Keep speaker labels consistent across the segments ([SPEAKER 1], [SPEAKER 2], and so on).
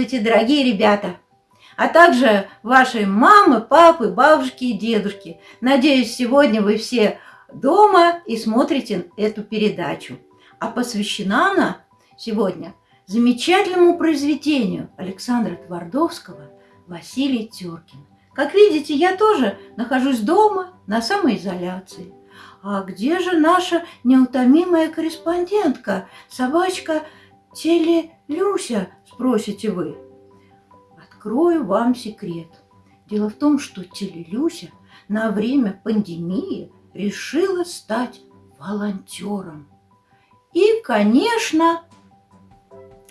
[SPEAKER 1] Здравствуйте, дорогие ребята! А также ваши мамы, папы, бабушки и дедушки. Надеюсь, сегодня вы все дома и смотрите эту передачу. А посвящена она сегодня замечательному произведению Александра Твардовского «Василий Теркин». Как видите, я тоже нахожусь дома на самоизоляции. А где же наша неутомимая корреспондентка, собачка Теле Люся, спросите вы? Открою вам секрет. Дело в том, что Телелюся на время пандемии решила стать волонтером. И, конечно,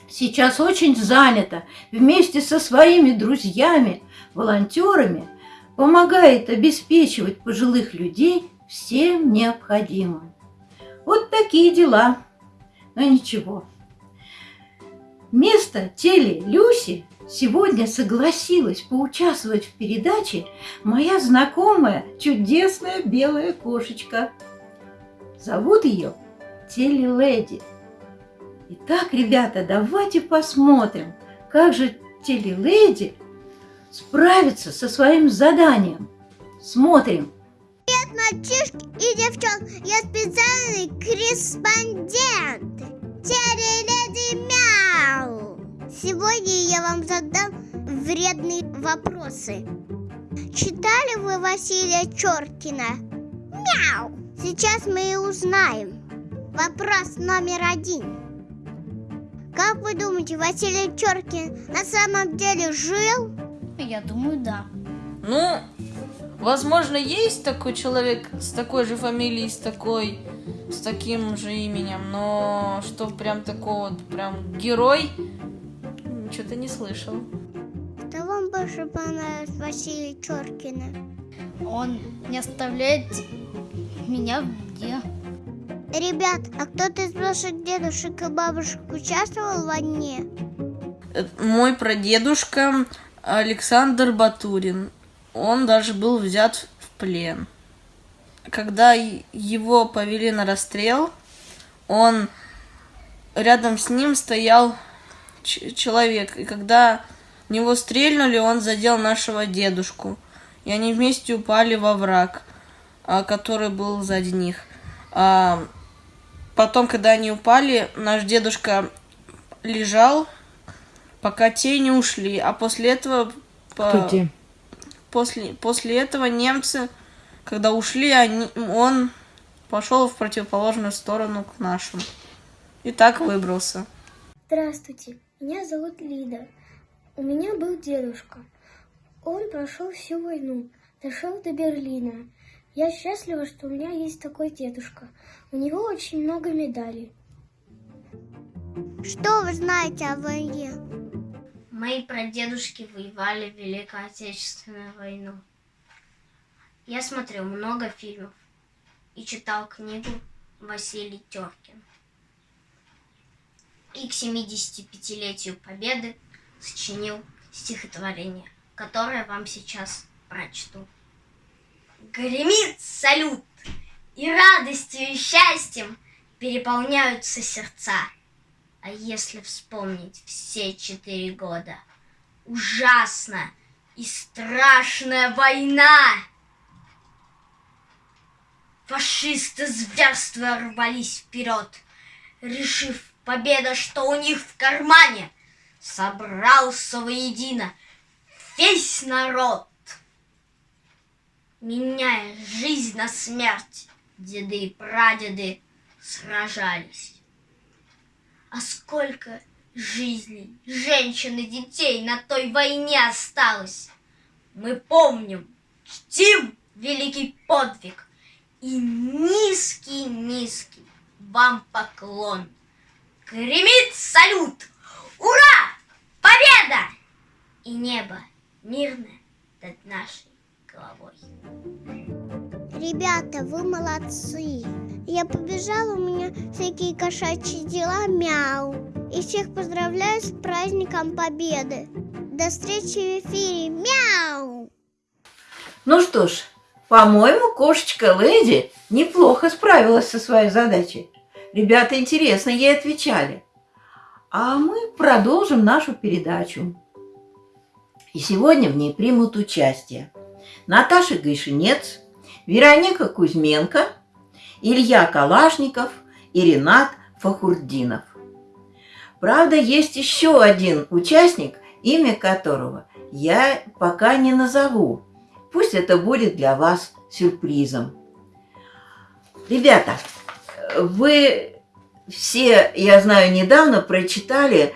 [SPEAKER 1] сейчас очень занята вместе со своими друзьями, волонтерами, помогает обеспечивать пожилых людей всем необходимым. Вот такие дела. Но ничего, Вместо теле Люси сегодня согласилась поучаствовать в передаче моя знакомая чудесная белая кошечка. Зовут ее Теле Леди. Итак, ребята, давайте посмотрим, как же Теле Леди справится со своим заданием. Смотрим.
[SPEAKER 2] Привет, мальчишки и девчонки, я специальный корреспондент. Теле Леди Мяу. Сегодня я вам задам вредные вопросы. Читали вы Василия Чоркина? Мяу! Сейчас мы и узнаем. Вопрос номер один. Как вы думаете, Василий Чоркин на самом деле жил?
[SPEAKER 3] Я думаю, да.
[SPEAKER 4] Ну, возможно, есть такой человек с такой же фамилией, с такой, с таким же именем, но что прям такого, прям герой, что-то не слышал.
[SPEAKER 2] Что вам больше понравилось Василия Чоркина?
[SPEAKER 3] Он не оставляет меня в беде.
[SPEAKER 2] Ребят, а кто-то из ваших дедушек и бабушек участвовал в войне?
[SPEAKER 4] Э, Мой прадедушка Александр Батурин, он даже был взят в плен. Когда его повели на расстрел, он рядом с ним стоял человек, и когда в него стрельнули, он задел нашего дедушку, и они вместе упали во враг, а, который был сзади них. А, Потом, когда они упали, наш дедушка лежал, пока те не ушли, а после этого по- после после этого немцы, когда ушли, они, он пошел в противоположную сторону к нашим и так выбрался.
[SPEAKER 5] Здравствуйте, меня зовут Лида. У меня был дедушка. Он прошел всю войну, дошел до Берлина. Я счастлива, что у меня есть такой дедушка. У него очень много медалей.
[SPEAKER 2] Что вы знаете о войне?
[SPEAKER 3] Мои прадедушки воевали в Великую Отечественную войну. Я смотрел много фильмов и читал книгу Василий Теркин. И к 75-летию Победы сочинил стихотворение, которое вам сейчас прочту. Гремит салют, и радостью и счастьем переполняются сердца. А если вспомнить все четыре года, ужасна и страшная война! Фашисты зверства рвались вперед, решив победа, что у них в кармане, собрался воедино весь народ. Меняя жизнь на смерть, деды и прадеды сражались. А сколько жизней, женщин и детей на той войне осталось. Мы помним, чтим великий подвиг и низкий-низкий вам поклон. Гремит салют! Ура! Победа! И небо мирное над нашей головой.
[SPEAKER 2] Ребята, вы молодцы. Я побежала, у меня всякие кошачьи дела, мяу. И всех поздравляю с праздником Победы. До встречи в эфире, мяу!
[SPEAKER 1] Ну что ж, по-моему, кошечка Леди неплохо справилась со своей задачей. Ребята интересно ей отвечали.
[SPEAKER 6] а мы продолжим нашу передачу. И сегодня в ней примут участие Наташа Гайшинец, Вероника Кузьменко, Илья Калашников и Ренат Фахурдинов. Правда, есть еще один участник, имя которого я пока не назову. Пусть это будет для вас сюрпризом. Ребята, вы все, я знаю, недавно прочитали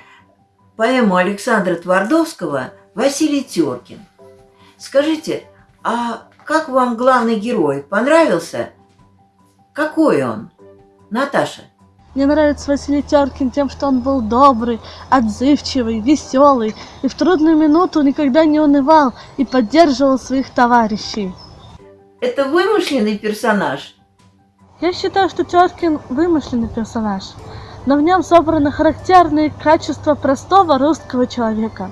[SPEAKER 6] поэму Александра Твардовского «Василий Теркин». Скажите, а как вам главный герой? Понравился? Какой он? Наташа.
[SPEAKER 7] Мне нравится Василий Теркин тем, что он был добрый, отзывчивый, веселый, и в трудную минуту никогда не унывал и поддерживал своих товарищей.
[SPEAKER 6] Это вымышленный персонаж?
[SPEAKER 7] Я считаю, что Теркин вымышленный персонаж, но в нем собраны характерные качества простого русского человека.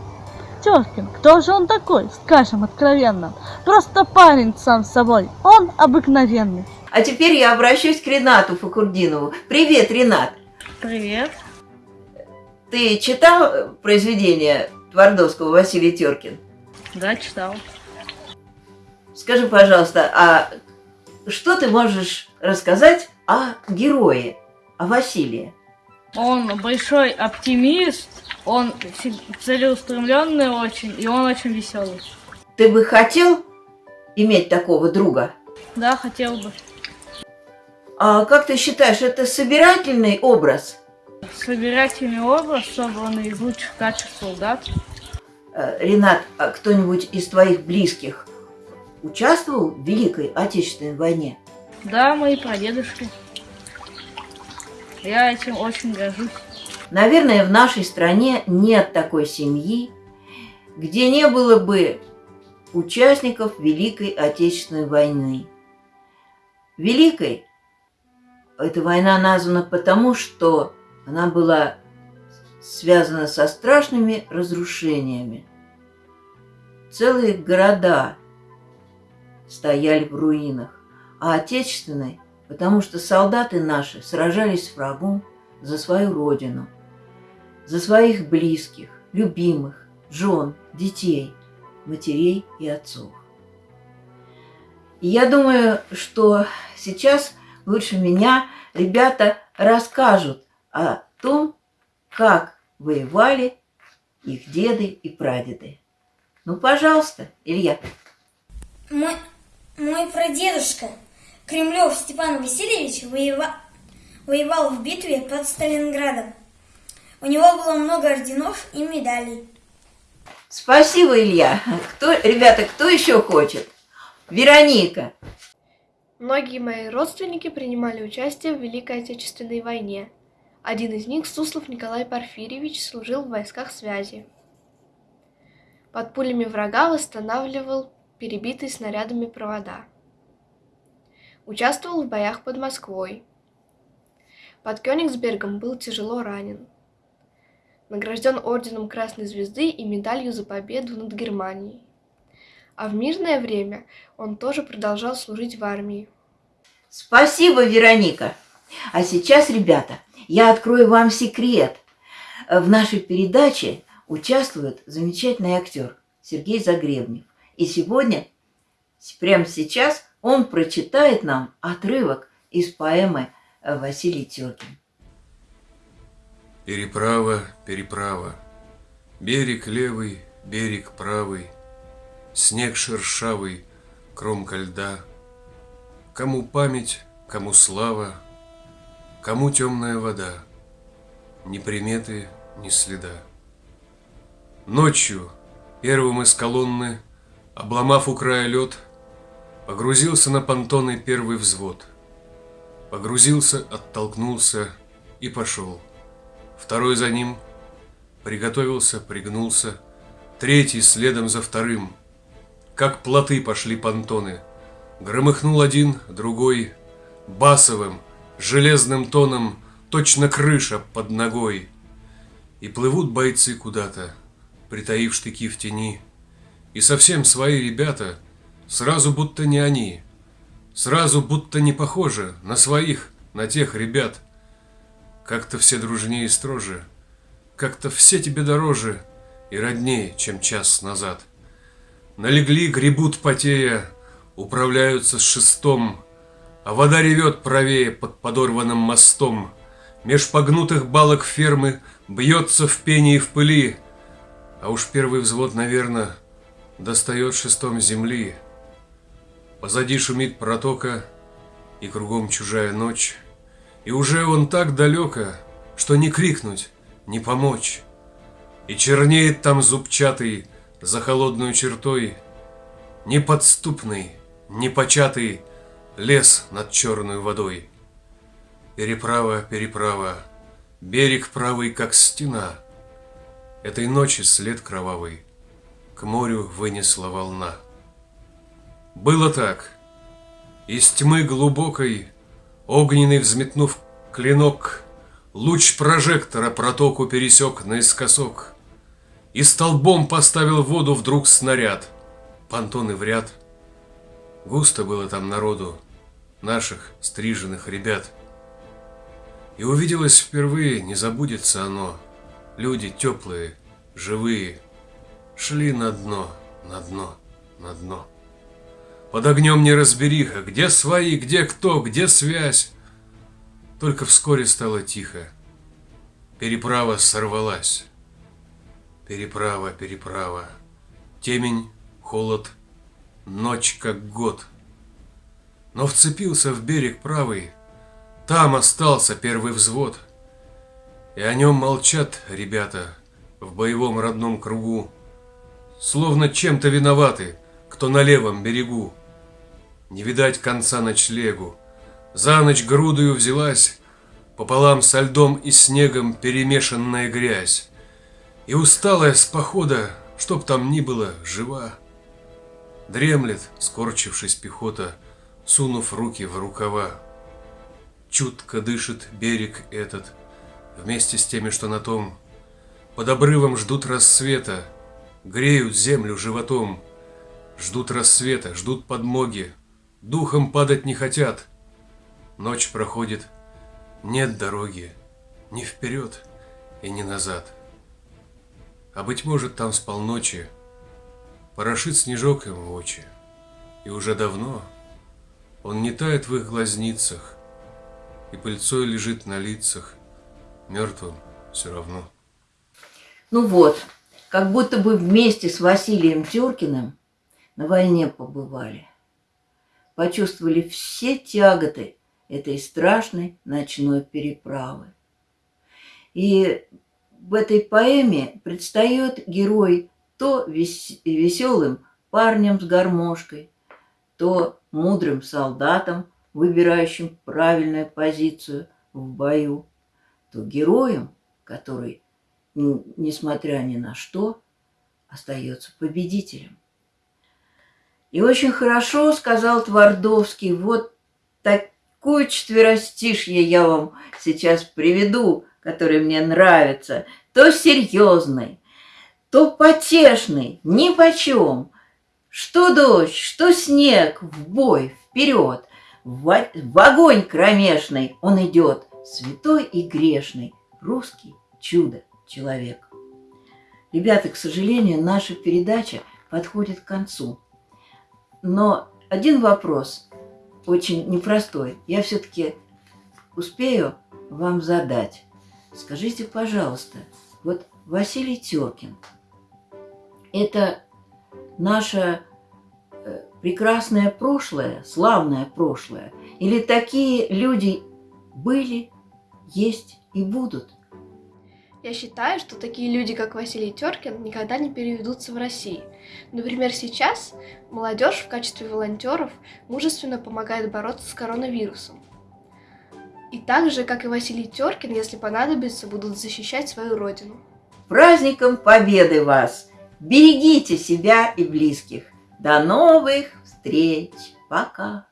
[SPEAKER 7] Теркин, кто же он такой, скажем откровенно? Просто парень сам с собой, он обыкновенный.
[SPEAKER 6] А теперь я обращусь к Ренату Факурдинову. Привет, Ренат.
[SPEAKER 4] Привет.
[SPEAKER 6] Ты читал э, произведение Твардовского Василий Теркин?
[SPEAKER 4] Да, читал.
[SPEAKER 6] Скажи, пожалуйста, а что ты можешь рассказать о герое, о Василии?
[SPEAKER 4] Он большой оптимист, он целеустремленный очень, и он очень веселый.
[SPEAKER 6] Ты бы хотел иметь такого друга?
[SPEAKER 4] Да, хотел бы.
[SPEAKER 6] А как ты считаешь, это собирательный образ?
[SPEAKER 4] Собирательный образ, собранный из лучших качеств солдат.
[SPEAKER 6] Э, Ренат, а кто-нибудь из твоих близких участвовал в Великой Отечественной войне?
[SPEAKER 4] Да, мои прадедушки. Я этим очень горжусь.
[SPEAKER 6] Наверное, в нашей стране нет такой семьи, где не было бы участников Великой Отечественной войны. Великой эта война названа потому, что она была связана со страшными разрушениями. Целые города стояли в руинах, а отечественной, потому что солдаты наши сражались с врагом за свою родину, за своих близких, любимых, жен, детей, матерей и отцов. И я думаю, что сейчас лучше меня ребята расскажут о том, как воевали их деды и прадеды. Ну, пожалуйста, Илья.
[SPEAKER 8] Мой, мой прадедушка Кремлев Степан Васильевич воева, воевал в битве под Сталинградом. У него было много орденов и медалей.
[SPEAKER 6] Спасибо, Илья. Кто, ребята, кто еще хочет? Вероника.
[SPEAKER 9] Многие мои родственники принимали участие в Великой Отечественной войне. Один из них, Суслов Николай Порфирьевич, служил в войсках связи. Под пулями врага восстанавливал перебитые снарядами провода. Участвовал в боях под Москвой. Под Кёнигсбергом был тяжело ранен. Награжден орденом Красной Звезды и медалью за победу над Германией. А в мирное время он тоже продолжал служить в армии.
[SPEAKER 6] Спасибо, Вероника. А сейчас, ребята, я открою вам секрет. В нашей передаче участвует замечательный актер Сергей Загребнев. И сегодня, прямо сейчас, он прочитает нам отрывок из поэмы Василий Теркин.
[SPEAKER 10] Переправа, переправа, Берег левый, берег правый, Снег шершавый, кромка льда. Кому память, кому слава, Кому темная вода, Ни приметы, ни следа. Ночью первым из колонны, Обломав у края лед, Погрузился на понтоны первый взвод. Погрузился, оттолкнулся и пошел. Второй за ним приготовился, пригнулся, Третий следом за вторым. Как плоты пошли понтоны. Громыхнул один, другой, Басовым, железным тоном, Точно крыша под ногой. И плывут бойцы куда-то, Притаив штыки в тени. И совсем свои ребята — Сразу будто не они. Сразу будто не похожи на своих, на тех ребят. Как-то все дружнее и строже. как-то все тебе дороже и роднее, чем час назад. Налегли, гребут потея, управляются с шестом, а вода ревет правее под подорванным мостом. Меж погнутых балок фермы бьется в пене и в пыли, а уж первый взвод, наверное, достает шестом земли. Позади шумит протока, и кругом чужая ночь, и уже он так далеко, что не крикнуть, не помочь. И чернеет там зубчатый за холодную чертой, неподступный, непочатый лес над черной водой. Переправа, переправа, берег правый, как стена. Этой ночи след кровавый к морю вынесла волна. Было так. Из тьмы глубокой, огненный взметнув клинок, Луч прожектора протоку пересек наискосок И столбом поставил воду вдруг снаряд, Понтоны в ряд. Густо было там народу, наших стриженных ребят. И увиделось впервые, не забудется оно, Люди теплые, живые, Шли на дно, на дно, на дно. Под огнем неразбериха, где свои, где кто, где связь. Только вскоре стало тихо. Переправа сорвалась. Переправа, переправа. Темень, холод, ночь как год. Но вцепился в берег правый. Там остался первый взвод. И о нем молчат ребята в боевом родном кругу. Словно чем-то виноваты, кто на левом берегу. Не видать конца ночлегу. За ночь грудою взялась Пополам со льдом и снегом перемешанная грязь. И усталая с похода, чтоб там ни было, жива. Дремлет, скорчившись пехота, Сунув руки в рукава. Чутко дышит берег этот, Вместе с теми, что на том. Под обрывом ждут рассвета, Греют землю животом. Ждут рассвета, ждут подмоги, Духом падать не хотят. Ночь проходит, нет дороги ни вперед и ни назад. А быть может, там с полночи Порошит снежок им в очи, И уже давно он не тает в их глазницах, И пыльцой лежит на лицах, Мертвым все равно.
[SPEAKER 6] Ну вот, как будто бы вместе с Василием Тюркиным на войне побывали. Почувствовали все тяготы этой страшной ночной переправы. И в этой поэме предстает герой то веселым парнем с гармошкой, то мудрым солдатом, выбирающим правильную позицию в бою, то героем, который, несмотря ни на что, остается победителем. И очень хорошо сказал Твардовский, вот такое четверостишье я вам сейчас приведу, которое мне нравится, то серьезный, то потешный, ни почем. Что дождь, что снег, в бой, вперед, в, в огонь кромешный он идет, святой и грешный, русский чудо-человек. Ребята, к сожалению, наша передача подходит к концу. Но один вопрос, очень непростой, я все-таки успею вам задать. Скажите, пожалуйста, вот Василий Теркин – это наше э, прекрасное прошлое, славное прошлое? Или такие люди были, есть и будут?
[SPEAKER 9] Я считаю, что такие люди, как Василий Теркин, никогда не переведутся в России. Например, сейчас молодежь в качестве волонтеров мужественно помогает бороться с коронавирусом. И так же, как и Василий Теркин, если понадобится, будут защищать свою родину.
[SPEAKER 6] Праздником Победы вас! Берегите себя и близких. До новых встреч! Пока!